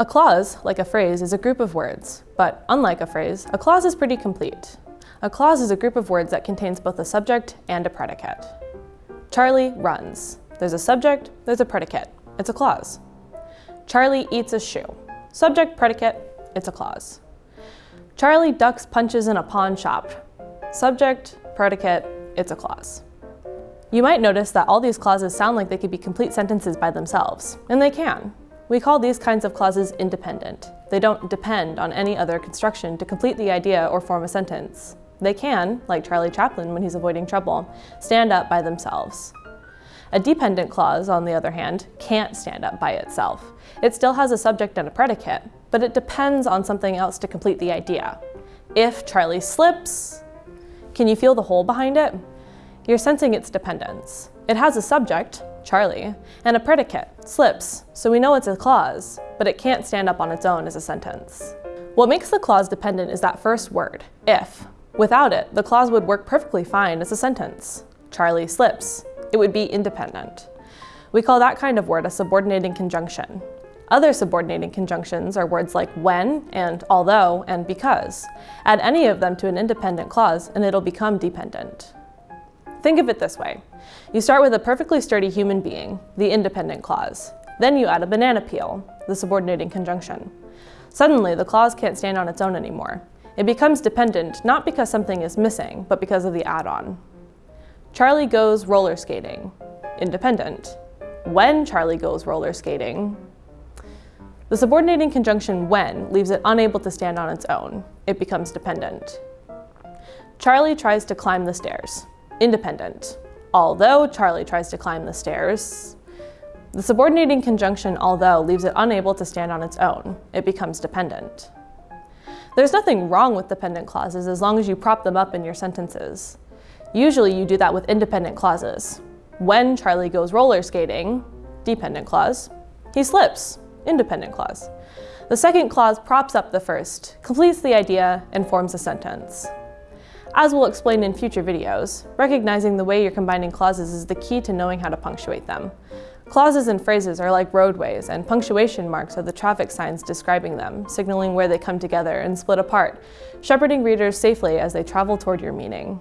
A clause, like a phrase, is a group of words, but unlike a phrase, a clause is pretty complete. A clause is a group of words that contains both a subject and a predicate. Charlie runs. There's a subject, there's a predicate. It's a clause. Charlie eats a shoe. Subject, predicate, it's a clause. Charlie ducks punches in a pawn shop. Subject, predicate, it's a clause. You might notice that all these clauses sound like they could be complete sentences by themselves, and they can. We call these kinds of clauses independent. They don't depend on any other construction to complete the idea or form a sentence. They can, like Charlie Chaplin when he's avoiding trouble, stand up by themselves. A dependent clause, on the other hand, can't stand up by itself. It still has a subject and a predicate, but it depends on something else to complete the idea. If Charlie slips, can you feel the hole behind it? You're sensing its dependence. It has a subject, Charlie, and a predicate, slips, so we know it's a clause, but it can't stand up on its own as a sentence. What makes the clause dependent is that first word, if. Without it, the clause would work perfectly fine as a sentence. Charlie slips. It would be independent. We call that kind of word a subordinating conjunction. Other subordinating conjunctions are words like when and although and because. Add any of them to an independent clause and it'll become dependent. Think of it this way. You start with a perfectly sturdy human being, the independent clause. Then you add a banana peel, the subordinating conjunction. Suddenly, the clause can't stand on its own anymore. It becomes dependent not because something is missing, but because of the add-on. Charlie goes roller skating, independent. When Charlie goes roller skating, the subordinating conjunction when leaves it unable to stand on its own. It becomes dependent. Charlie tries to climb the stairs, independent. Although Charlie tries to climb the stairs, the subordinating conjunction although leaves it unable to stand on its own. It becomes dependent. There's nothing wrong with dependent clauses as long as you prop them up in your sentences. Usually you do that with independent clauses. When Charlie goes roller skating, dependent clause, he slips, independent clause. The second clause props up the first, completes the idea, and forms a sentence. As we'll explain in future videos, recognizing the way you're combining clauses is the key to knowing how to punctuate them. Clauses and phrases are like roadways, and punctuation marks are the traffic signs describing them, signaling where they come together and split apart, shepherding readers safely as they travel toward your meaning.